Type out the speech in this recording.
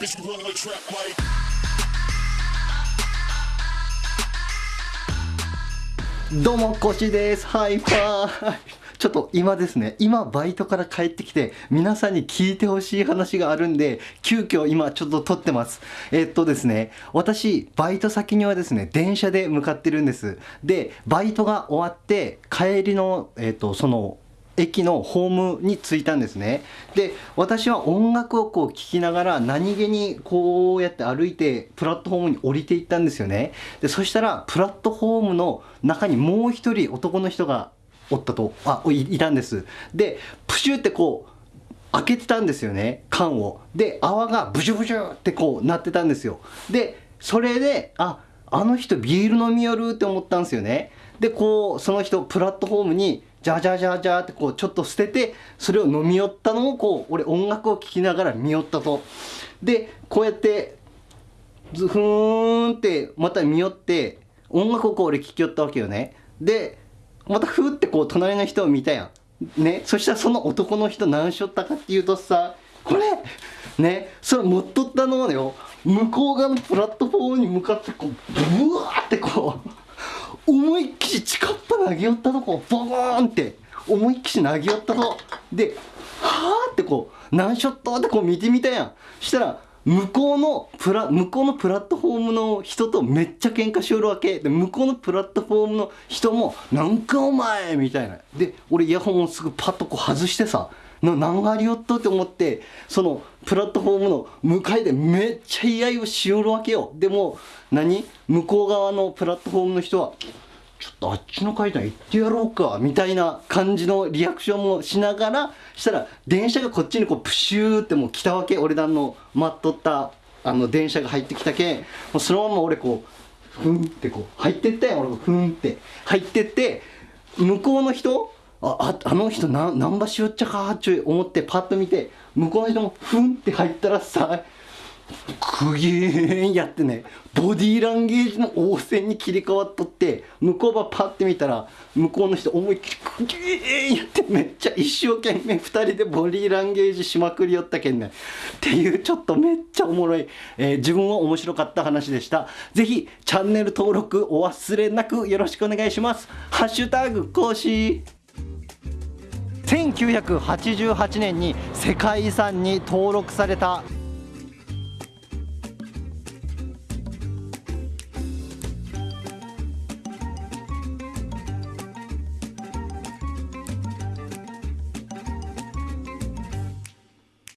Bitch, you run like trap like. どうも、コシです。ハイパー。ちょっと今ですね、今バイトから帰ってきて、皆さんに聞いてほしい話があるんで、急遽今ちょっと撮ってます。えっとですね、私、バイト先にはですね、電車で向かってるんです。で、バイトが終わって、帰りの、えっと、その、駅のホームに着いたんですね。で私は音楽をこう聴きながら何気にこうやって歩いてプラットフォームに降りていったんですよね。でそしたらプラットフォームの中にもう一人男の人がおったとあいいたんです。でプシュってこう開けてたんですよね缶を。で泡がブシュブシュってこうなってたんですよ。でそれでああの人ビール飲みよるって思ったんですよね。でこうその人プラットフォームにジャジャジャジャってこうちょっと捨ててそれを飲み寄ったのをこう俺音楽を聴きながら見よったと。でこうやってズフーンってまた見よって音楽をこう俺聴きよったわけよね。でまたふーってこう隣の人を見たやん。ねそしたらその男の人何しよったかっていうとさこれねそれ持っとったのをよ。向こう側のプラットフォームに向かってこうブワーってこう思いっきり近っぱ投げ寄ったとこボーンって思いっきり投げ寄ったとではーってこう何ショットってこう見てみたやん。したら向こうのプラ向こうのプラットフォームの人とめっちゃ喧嘩しよるわけ。で向こうのプラットフォームの人も「なんかお前!」みたいな。で俺イヤホンをすぐパッとこう外してさな何がありよっとって思ってそのプラットフォームの向かいでめっちゃ居合をしよるわけよ。でも何？向こう側のプラットフォームの人はちょっとあっちの階段行ってやろうかみたいな感じのリアクションもしながらしたら電車がこっちにこうプシューってもう来たわけ。俺らの待っとったあの電車が入ってきたけ。んもうそのまま俺こうふんってこう入ってったやん俺がふんって入ってって向こうの人あああの人な何場しよっちゃかっちゅう思ってパッと見て向こうの人もふんって入ったらさくげーんやってねボディーランゲージの応戦に切り替わっとって向こうばパッて見たら向こうの人思いっきりくげーんやってめっちゃ一生懸命2人でボディーランゲージしまくりよったけんねっていうちょっとめっちゃおもろい、えー自分は面白かった話でした。ぜひチャンネル登録お忘れなくよろしくお願いします。ハッシュタグ講師。1988年に世界遺産に登録された